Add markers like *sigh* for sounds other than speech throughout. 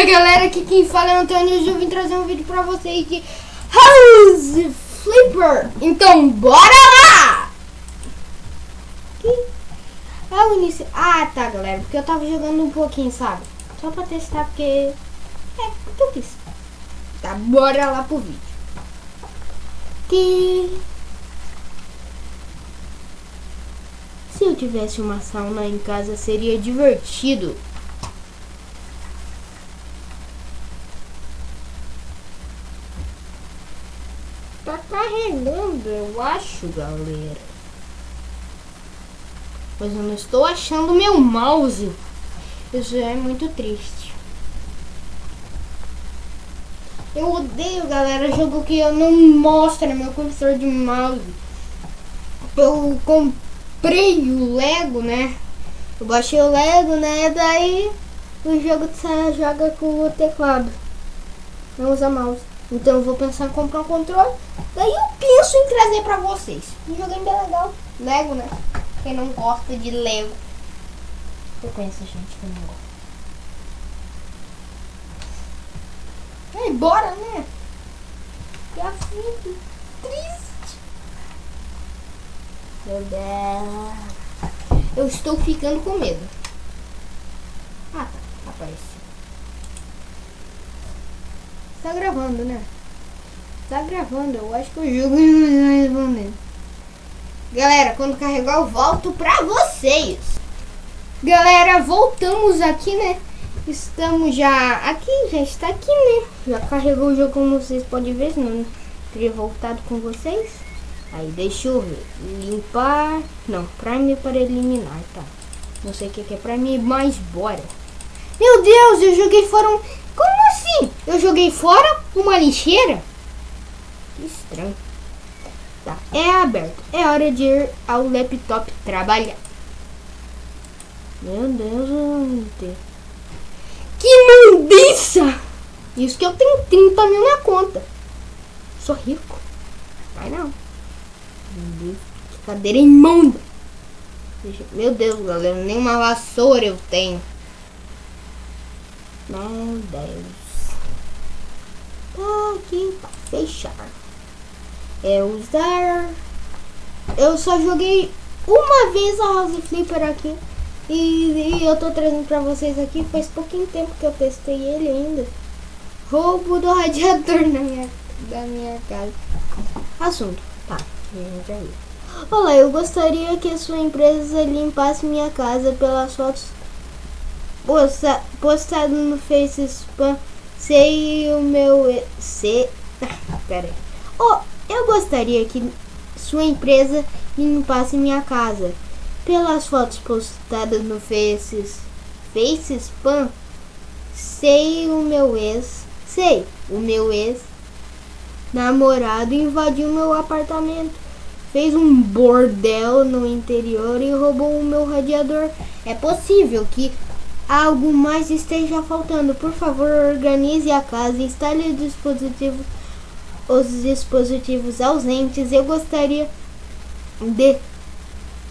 Fala galera, aqui quem fala é o Antônio e eu vim trazer um vídeo pra vocês de House Flipper. Então bora lá! Que é o início. Ah tá galera, porque eu tava jogando um pouquinho, sabe? Só pra testar porque. É, eu quis. Tá, bora lá pro vídeo. Que. Se eu tivesse uma sauna em casa seria divertido. Tá carregando, eu acho, galera. Mas eu não estou achando meu mouse. Isso é muito triste. Eu odeio, galera, jogo que eu não mostra meu cursor de mouse. Eu comprei o Lego, né? Eu baixei o Lego, né? Daí o jogo você joga com o teclado. Não usa mouse. Então eu vou pensar em comprar um controle. Daí eu penso em trazer pra vocês. Um joguinho bem legal. Lego, né? Quem não gosta de Lego. Eu conheço gente que não gosta. Ei, bora, né? Que aflito. Triste. Meu Deus. Eu estou ficando com medo. Ah, tá. Apareceu. Tá gravando, né? Tá gravando, eu acho que o jogo não respondendo. Galera, quando carregar eu volto pra vocês. Galera, voltamos aqui, né? Estamos já aqui, já está aqui, né? Já carregou o jogo como vocês podem ver, não teria voltado com vocês. Aí, deixa eu ver. Limpar. Não, Prime para eliminar, tá? Não sei o que, que é Prime, mas bora. Meu Deus, eu joguei fora um... Como assim? Eu joguei fora uma lixeira? Estranho. Tá, é aberto. É hora de ir ao laptop trabalhar. Meu Deus, que mundiça! Isso que eu tenho 30 mil na conta. Sou rico. Vai não. Deus, que cadeira imunda. Meu Deus, galera, nem uma vassoura eu tenho. Meu Deus. Tá aqui pra fechar. É usar. Eu só joguei uma vez a House Flipper aqui. E, e, eu tô trazendo pra vocês aqui. Faz pouquinho tempo que eu testei ele ainda. Roubo do radiador *laughs* na minha, da minha casa. Assunto. Tá, gente aí. Olá, eu gostaria que a sua empresa limpasse minha casa pelas fotos posta, postado no Face Spam. Sei o meu. Se, *laughs* pera aí. Oh, eu gostaria que sua empresa limpasse minha casa. Pelas fotos postadas no Face, Face Spam. Sei o meu ex. Sei, o meu ex namorado invadiu meu apartamento fez um bordel no interior e roubou o meu radiador. É possível que algo mais esteja faltando. Por favor, organize a casa, instale dispositivo, os dispositivos ausentes. Eu gostaria de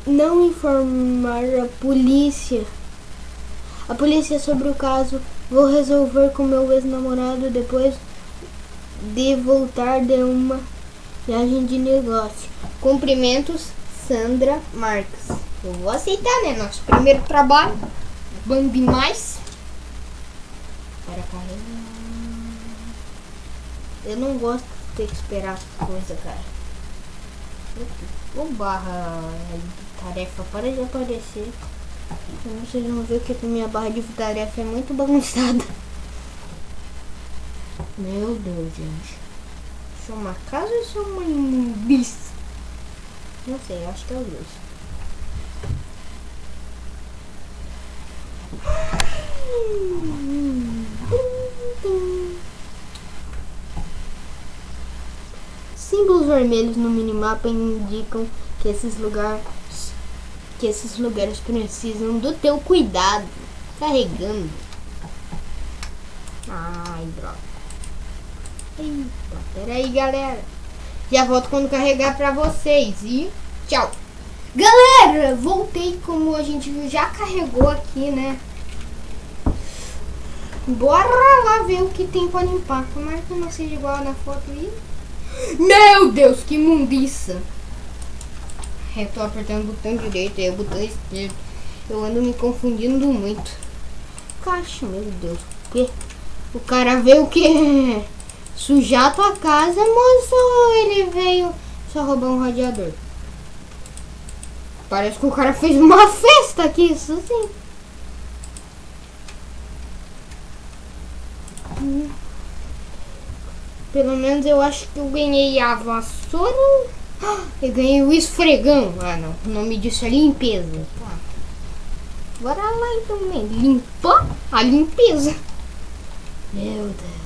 não informar a polícia. A polícia sobre o caso. Vou resolver com meu ex-namorado depois de voltar de uma viagem de negócio. Cumprimentos, Sandra Marques. Eu vou aceitar, né? Nosso primeiro trabalho. Bom demais. Para carregar. Eu não gosto ter que esperar as coisas, cara. O barra de tarefa para de aparecer. Vocês vão ver que minha barra de tarefa é muito bagunçada. Meu Deus, gente. Isso é uma casa ou isso é uma imundícia? Não sei, acho que é os dois. Símbolos vermelhos no minimapa indicam que esses lugares que esses lugares precisam do teu cuidado. Carregando. Ai, droga. Eita, peraí, galera. Já volto quando carregar pra vocês. E tchau. Galera, voltei como a gente já carregou aqui, né? Bora lá ver o que tem pra limpar. Tomara que não seja igual na foto aí. Meu Deus, que mundiça. Eu tô apertando o botão direito e o botão esquerdo. Eu ando me confundindo muito. Caixa, meu Deus. O quê? O cara veio o quê? Sujar tua casa, moço, ele veio só roubar um radiador? Parece que o cara fez uma *laughs* festa aqui, isso sim. Pelo menos eu acho que eu ganhei a vassoura. *gasps* Eu ganhei o esfregão. Ah, não. O nome disso é limpeza. Tá. Bora lá então, né? Limpa a limpeza. Meu Deus.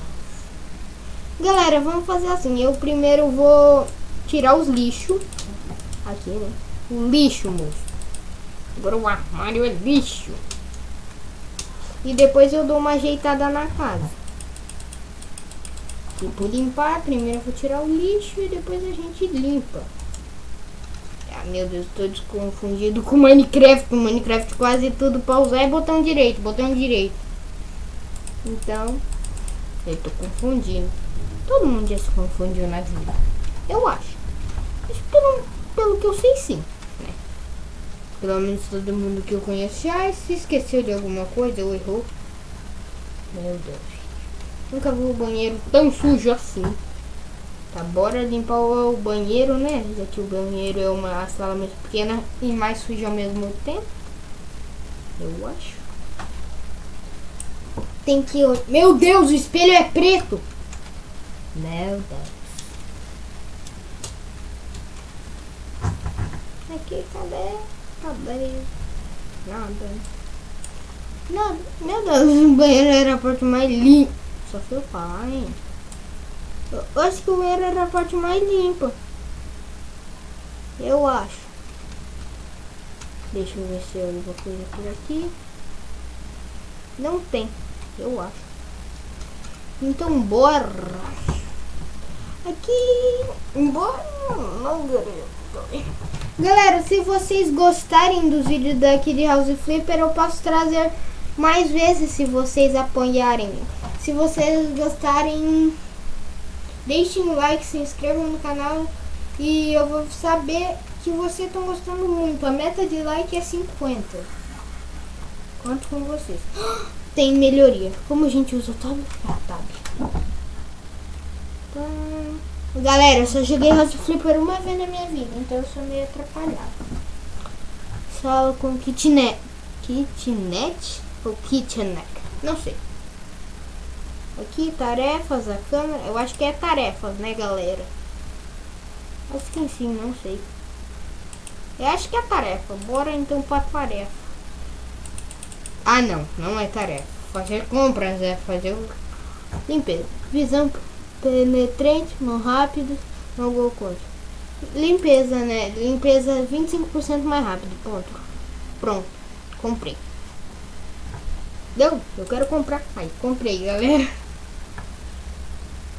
Galera, vamos fazer assim. Eu primeiro vou tirar os lixos. Aqui, né? O lixo, moço. Agora o armário é lixo. E depois eu dou uma ajeitada na casa. Tipo, limpar, primeiro eu vou tirar o lixo e depois a gente limpa. Ah, meu Deus, tô desconfundido com Minecraft. Minecraft quase tudo pra usar é botão direito, botão direito. Então, eu tô confundindo. Todo mundo já se confundiu na vida. Eu acho. Mas pelo, pelo que eu sei, sim. Né? Pelo menos todo mundo que eu conheço já se esqueceu de alguma coisa ou errou. Meu Deus. Nunca vi o banheiro tão sujo assim. Tá, bora limpar o banheiro, né? Já que o banheiro é uma sala mais pequena e mais suja ao mesmo tempo. Eu acho. Tem que... Meu Deus, o espelho é preto! Meu Deus. Aqui, cadê? Cadê? Nada. Nada. Meu Deus, o banheiro era a parte mais limpa. Só falar, hein? Eu acho que o era a parte mais limpa. Eu acho. Deixa eu ver se eu alguma coisa por aqui. Não tem, eu acho. Então bora. Aqui, embora não Galera, se vocês gostarem dos vídeos daqui de House Flipper, eu posso trazer mais vezes se vocês apoiarem. Se vocês gostarem, deixem o like, se inscrevam no canal e eu vou saber que vocês estão gostando muito. A meta de like é 50. Conto com vocês. *gasps* Tem melhoria. Como a gente usa o tab? Ah. Então, galera, eu só joguei House Flipper uma vez na minha vida, então eu sou meio atrapalhado. Sala com kitnet. Kitnet ou kitchenet? Não sei. Aqui, tarefas, a câmera. Eu acho que é tarefas, né, galera? Acho que sim, não sei. Eu acho que é tarefa. Bora então pra tarefa. Ah, não. Não é tarefa. Fazer compras é fazer limpeza. Visão penetrante, mão rápido, alguma coisa. Limpeza, né? Limpeza 25% mais rápido. Ponto. Pronto. Comprei. Deu? Eu quero comprar. Aí, comprei, galera.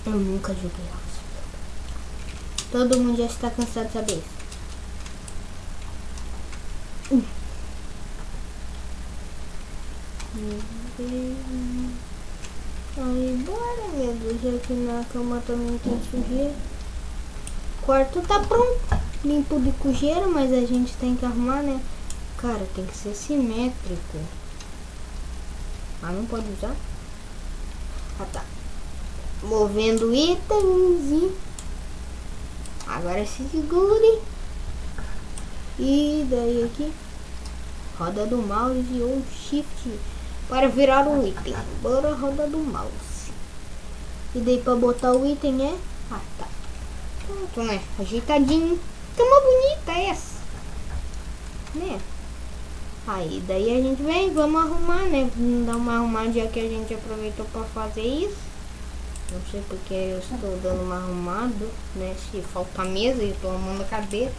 Eu nunca joguei House. Todo mundo já está cansado de saber isso. Hum. Aí, bora, meu Deus, já que na cama também tem sujeira. O quarto tá pronto, limpo de sujeira, mas a gente tem que arrumar, né? Cara, tem que ser simétrico. Ah, não pode usar? Ah, tá. Movendo itens e... Agora se segure. E daí aqui. Roda do mouse ou shift para virar um item. Bora roda do mouse. E daí para botar o item é... Ah, tá. Pronto, né? Ajeitadinho. Tá uma bonita essa. Né? Aí daí a gente vem, vamos arrumar, né? Vamos dar uma arrumadinha que a gente aproveitou para fazer isso. Não sei porque eu estou dando uma arrumada, né? Se falta mesa, eu estou arrumando a cadeira.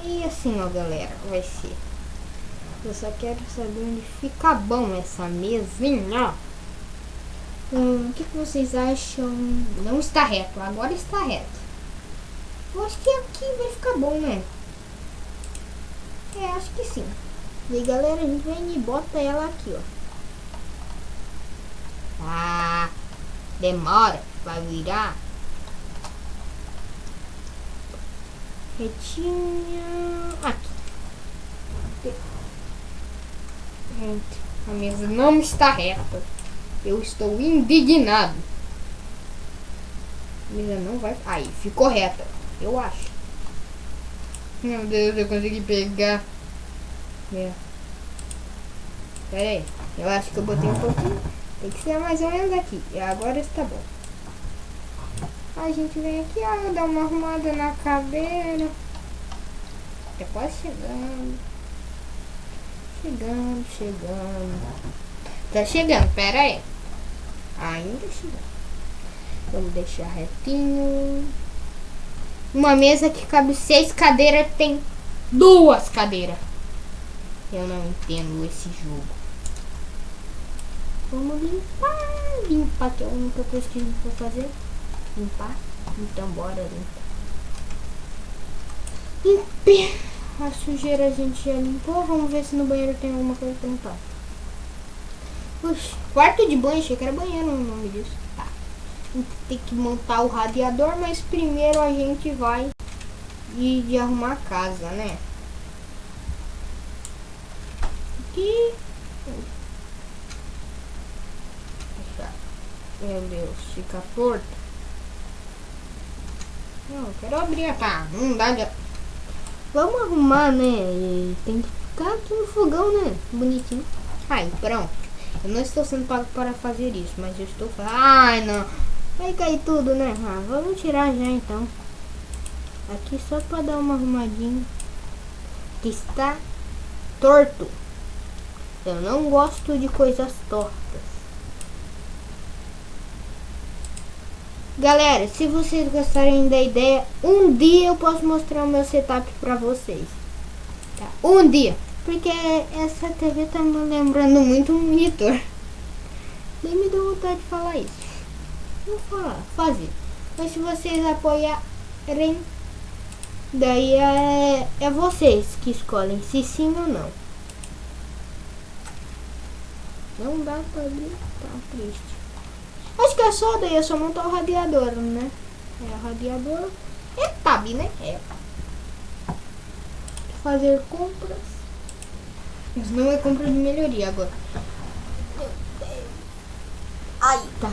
Aí assim, ó, galera, vai ser. Eu só quero saber onde fica bom essa mesinha. Hum, o que, que vocês acham? Não está reto, agora está reto. Eu acho que aqui vai ficar bom, né? É, acho que sim. E aí, galera, a gente vem e bota ela aqui, ó. Ah, demora pra virar. Retinha. Aqui. Gente, a mesa não está reta. Eu estou indignado. A mesa não vai. Aí, ficou reta. Eu acho. Meu Deus, eu consegui pegar. É. Pera aí. Eu acho que eu botei um pouquinho. Tem que ser mais ou menos aqui. E agora está bom. A gente vem aqui, ó, dá uma arrumada na cadeira. É quase chegando. Chegando, chegando. Tá chegando, pera aí. Ainda chegando. Vamos deixar retinho. Uma mesa que cabe seis cadeiras tem duas cadeiras. Eu não entendo esse jogo. Vamos limpar, limpar, que é a única coisa que a gente vai fazer. Limpar. Então bora limpar. Limpar. A sujeira a gente já limpou. Vamos ver se no banheiro tem alguma coisa pra limpar. Oxe, quarto de banho, achei que era banheiro o nome disso. Tá. Tem que montar o radiador, mas primeiro a gente vai de, de arrumar a casa, né? Aqui. Meu Deus, fica torto. Não, quero abrir, tá? Não dá de... Vamos arrumar, né? Tem que ficar aqui no fogão, né? Bonitinho. Aí, pronto. Eu não estou sendo pago para fazer isso, mas eu estou falando. Ai, não. Vai cair tudo, né? Ah, vamos tirar já então. Aqui só para dar uma arrumadinha. Que está torto. Eu não gosto de coisas tortas. Galera, se vocês gostarem da ideia, um dia eu posso mostrar o meu setup pra vocês. Tá? Um dia. Porque essa TV tá me lembrando muito um monitor. Nem me deu vontade de falar isso. Vou falar, fazer. Mas se vocês apoiarem, daí é, é vocês que escolhem se sim ou não. Não dá pra abrir, tá triste. Acho que é só daí, é só montar o radiador, né? É, o radiador é tab, né? É. Fazer compras. Mas não é compra de melhoria agora. Aí, tá.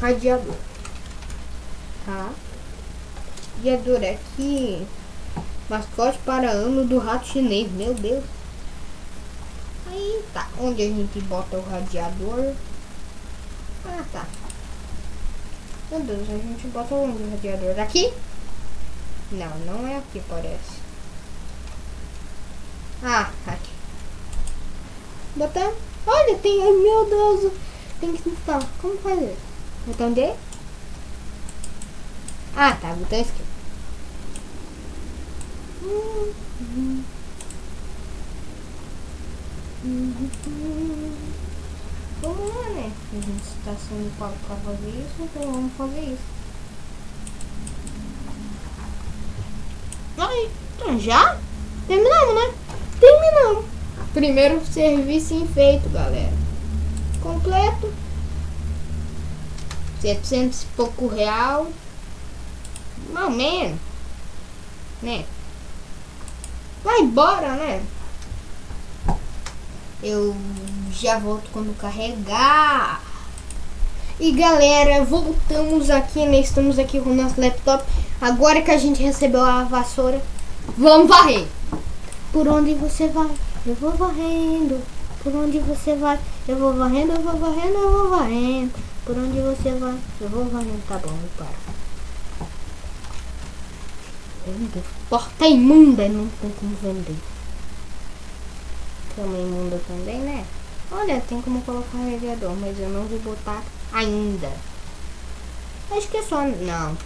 Radiador. Tá. Radiador aqui. Mascote para ano do rato chinês. Meu Deus. Aí, tá. Onde a gente bota o radiador? Ah, tá. Meu Deus, a gente bota o radiador? Aqui? Não, não é aqui, parece. Ah, aqui. Botão. Olha, tem... Meu Deus. Tem que instalar. Como fazer? Botão D? Ah, tá. Botão esquerdo. Hum, hum. Lá, né? A gente está sendo pago para fazer isso, então vamos fazer isso. Aí, então já? Terminamos, né? Terminamos. Primeiro serviço feito, galera. Completo. 700 e pouco real. Mais ou menos. Né? Vai embora, né? Eu já volto quando carregar. E galera, voltamos aqui, né? Estamos aqui com o nosso laptop. Agora que a gente recebeu a vassoura, vamos varrer. Por onde você vai? Eu vou varrendo. Por onde você vai? Eu vou varrendo, eu vou varrendo, eu vou varrendo. Por onde você vai? Eu vou varrendo. Tá bom, para. Porta imunda, não tem como vender. Cama imunda também, né? Olha, tem como colocar radiador, mas eu não vou botar ainda. Acho que é só... Não.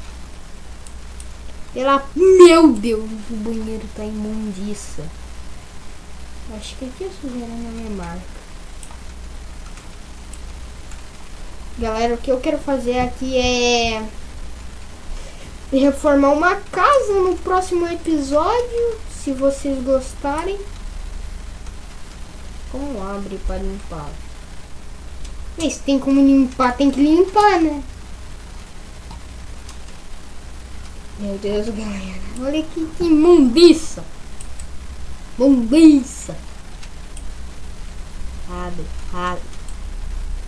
Pela... Meu Deus, o banheiro tá imundiça. Acho que aqui é sujeira na minha marca. Galera, o que eu quero fazer aqui é reformar uma casa no próximo episódio, se vocês gostarem. Como abre para limpar? Mas tem como limpar, tem que limpar, né? Meu Deus, galera. Olha que, que imundiça. Mundiça. Abre, abre.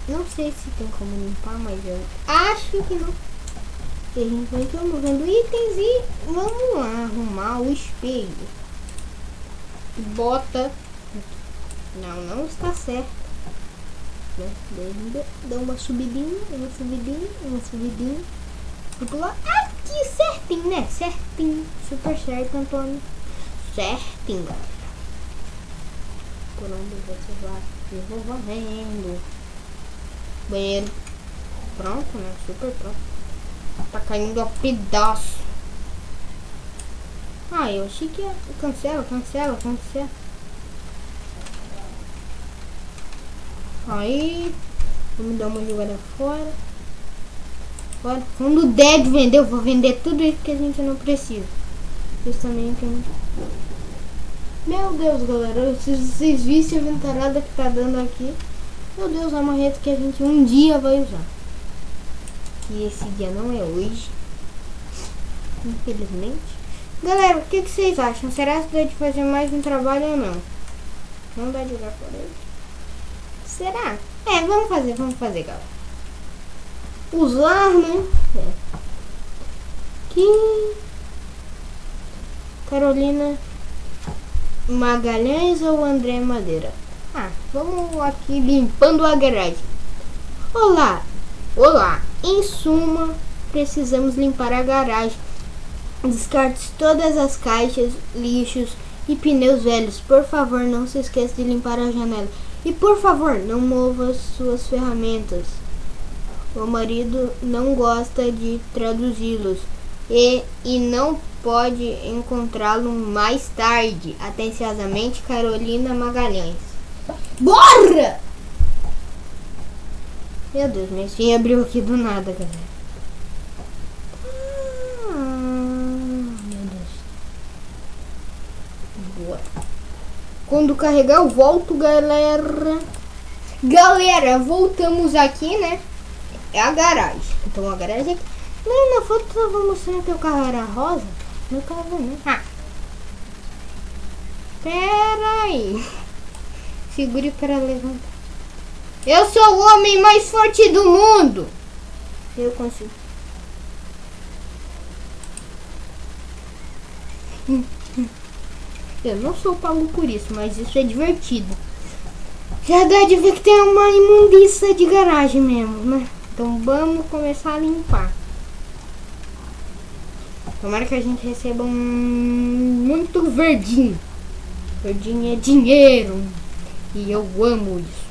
Não sei se tem como limpar, mas eu acho que não. E a gente vai vendo itens e vamos lá arrumar o espelho. Bota. Não, não está certo. Né? Dá uma subidinha, uma subidinha, uma subidinha. E pular aqui certinho, né? Certinho. Super certo, Antônio. Certinho, galera. Por onde você vai? Eu vou varrendo. Banheiro. Pronto, né? Super pronto. Tá caindo a pedaço. Ah, eu achei que ia... Cancela, cancela, cancela. Aí... Vamos dar uma jogada fora. Fora. Quando der de vender, eu vou vender tudo isso que a gente não precisa. Justamente... Meu Deus, galera. Se vocês vissem a ventarada que tá dando aqui... Meu Deus, é uma que a gente um dia vai usar que esse dia não é hoje. Infelizmente. Galera, o que, que vocês acham? Será que dá de fazer mais um trabalho ou não? Não dá de jogar por ele? Será? É, vamos fazer, vamos fazer, galera. Usar, né? É. Que... Carolina Magalhães ou André Madeira? Ah, vamos aqui limpando a garagem. Olá, olá. Em suma, precisamos limpar a garagem. Descarte todas as caixas, lixos e pneus velhos. Por favor, não se esqueça de limpar a janela. E por favor, não mova suas ferramentas. O marido não gosta de traduzi-los e, e não pode encontrá-lo mais tarde. Atenciosamente, Carolina Magalhães. Bora! Meu Deus, minha senha abriu aqui do nada, galera. Ah, meu Deus. Boa. Quando carregar eu volto, galera. Galera, voltamos aqui, né? É a garagem. Então a garagem aqui. Não, na foto eu vou mostrando que o carro era rosa. Meu carro não. Ah. Pera aí. Segure para levantar. Eu sou o homem mais forte do mundo. Eu consigo. Eu não sou pago por isso, mas isso é divertido. Já dá de ver que tem uma imundiça de garagem mesmo, né? Então vamos começar a limpar. Tomara que a gente receba um muito verdinho. Verdinho é dinheiro. E eu amo isso.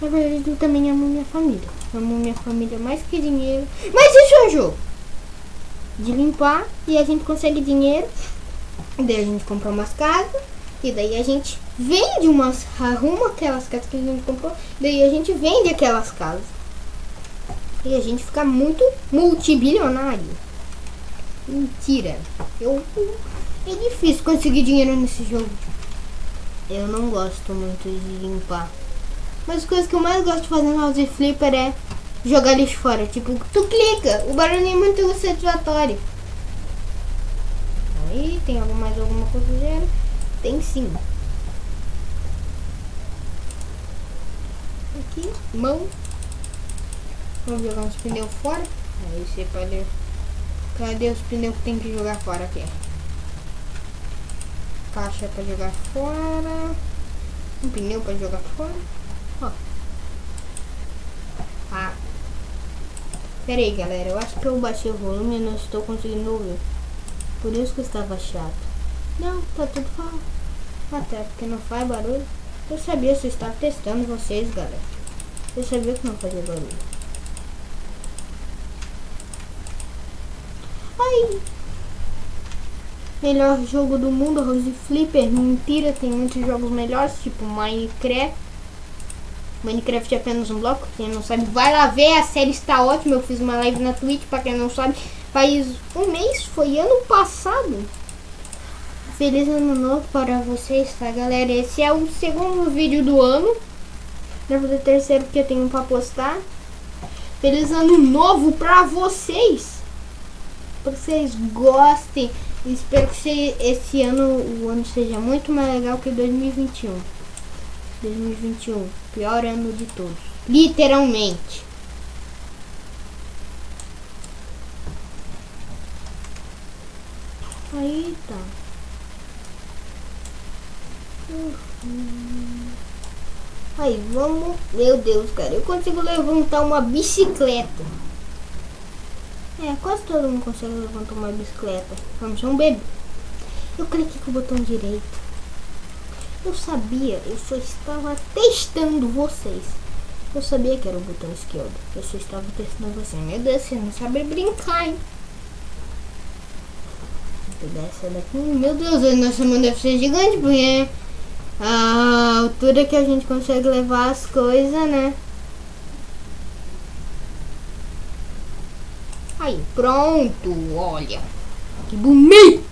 Na verdade, eu também amo minha família. Amo minha família mais que dinheiro. Mas isso é um jogo de limpar e a gente consegue dinheiro. Daí a gente compra umas casas. E daí a gente vende umas. Arruma aquelas casas que a gente comprou. Daí a gente vende aquelas casas. E a gente fica muito multibilionário. Mentira. Eu, é difícil conseguir dinheiro nesse jogo. Eu não gosto muito de limpar. Mas a coisa que eu mais gosto de fazer no House Flipper é jogar lixo fora. Tipo, tu clica, o barulho é muito satisfatório. Tem mais alguma coisa? Tem sim. Aqui, mão. Vamos jogar uns pneus fora. Aí você pode... Cadê os pneus que tem que jogar fora aqui? Caixa para jogar fora. Um pneu para jogar fora. Ó. Ah. Pera aí, galera. Eu acho que eu baixei o volume e não estou conseguindo ouvir. Por isso que estava chato. Não, tá tudo falando. Até porque não faz barulho. Eu sabia se estava testando vocês, galera. Eu sabia que não fazia barulho. Ai! Melhor jogo do mundo, Rose Flipper. Mentira, tem muitos jogos melhores, tipo Minecraft. Minecraft é apenas um bloco, quem não sabe, vai lá ver, a série está ótima, eu fiz uma live na Twitch, para quem não sabe, faz um mês, foi ano passado. Feliz ano novo para vocês, tá galera? Esse é o segundo vídeo do ano. Não vou fazer terceiro porque eu tenho pra postar. Feliz ano novo pra vocês! Que vocês gostem. Espero que esse ano, o ano seja muito mais legal que 2021. 2021, pior ano de todos. Literalmente. Aí tá. Uhum. Aí, vamos... Meu Deus, cara. Eu consigo levantar uma bicicleta. É, quase todo mundo consegue levantar uma bicicleta. Vamos, um bebê. Eu cliquei com o botão direito. Eu sabia, eu só estava testando vocês. Eu sabia que era o botão esquerdo. Eu só estava testando você. Meu Deus, você não sabe brincar, hein? Vou pegar essa daqui. Meu Deus, nossa mão deve ser gigante, porque a altura que a gente consegue levar as coisas, né? Aí, pronto, olha. Que bonito!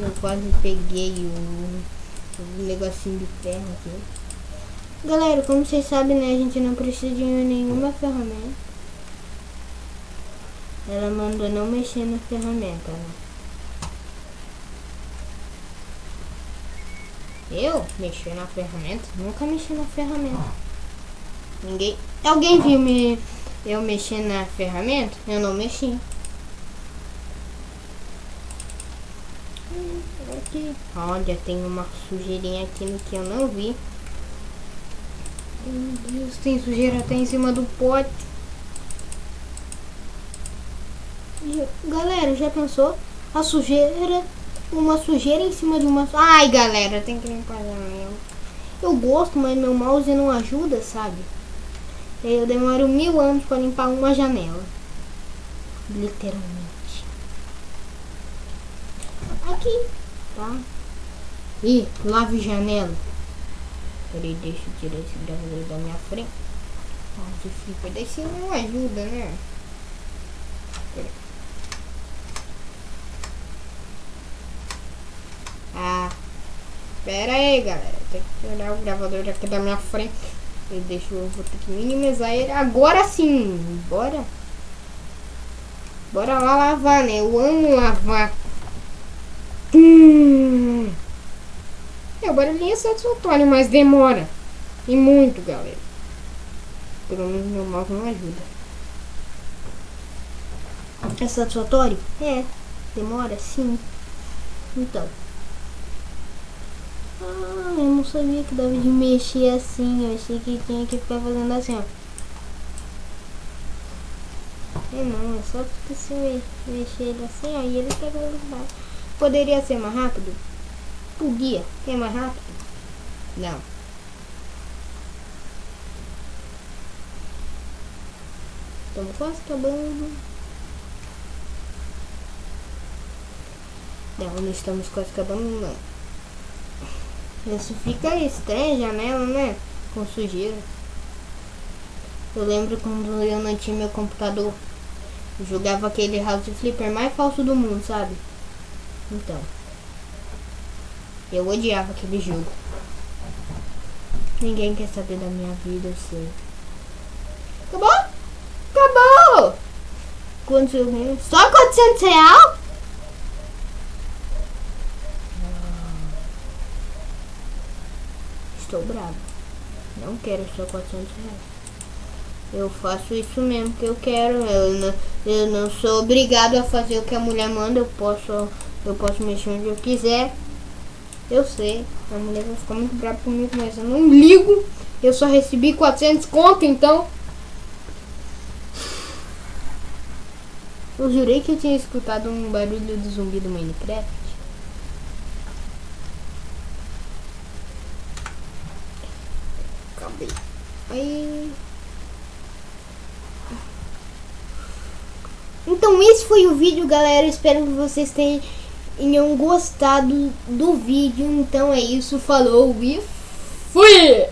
Eu quase peguei o, o negocinho de ferro aqui. Galera, como vocês sabem, né, a gente não precisa de nenhuma ferramenta. Ela mandou não mexer na ferramenta, né? Eu mexer na ferramenta? Nunca mexi na ferramenta. Ninguém. Alguém viu me eu mexer na ferramenta? Eu não mexi. Aqui. Olha, tem uma sujeirinha aqui no que eu não vi. Meu Deus, tem sujeira até em cima do pote. Galera, já pensou? A sujeira, uma sujeira em cima de uma... Ai, galera, tem que limpar janela. Eu gosto, mas meu mouse não ajuda, sabe? Eu demoro mil anos para limpar uma janela. Literalmente. Aqui, tá? Ih, lave janela. Peraí, deixa eu tirar esse gravador da minha frente. Nossa, fica desse não ajuda, né? Peraí. Ah, pera aí, galera. Tem que tirar o gravador aqui da minha frente. Eu deixo, eu vou ter que minimizar ele. Agora sim, bora. Bora lá lavar, né? Eu amo lavar. Hum. É, o barulhinho é satisfatório, mas demora. E muito, galera. Pelo menos meu mouse não ajuda. É satisfatório? É. Demora, sim. Então. Ah, eu não sabia que dava de mexer assim. Eu achei que tinha que ficar fazendo assim, ó. É não, é só porque se mexer ele assim, aí ele pega velocidade. Poderia ser mais rápido? O guia é mais rápido? Não. Estamos quase acabando. Não, não estamos quase acabando, não. Isso fica estranho, janela, né? Com sujeira. Eu lembro quando eu não tinha meu computador. Eu jogava aquele House Flipper mais falso do mundo, sabe? Então. Eu odiava aquele jogo. Ninguém quer saber da minha vida, eu sei. Acabou? Acabou! Quantos eu Só 400 real? Estou bravo. Não quero só 400 reais. Eu faço isso mesmo que eu quero. Eu não, eu não sou obrigado a fazer o que a mulher manda. Eu posso, eu posso mexer onde eu quiser. Eu sei, a mulher vai ficar muito brava comigo, mas eu não ligo. Eu só recebi 400 conto, então. Eu jurei que eu tinha escutado um barulho do zumbi do Minecraft. Acabei. Aí... Então esse foi o vídeo, galera. Espero que vocês tenham tenham gostado do vídeo. Então é isso, falou e fui!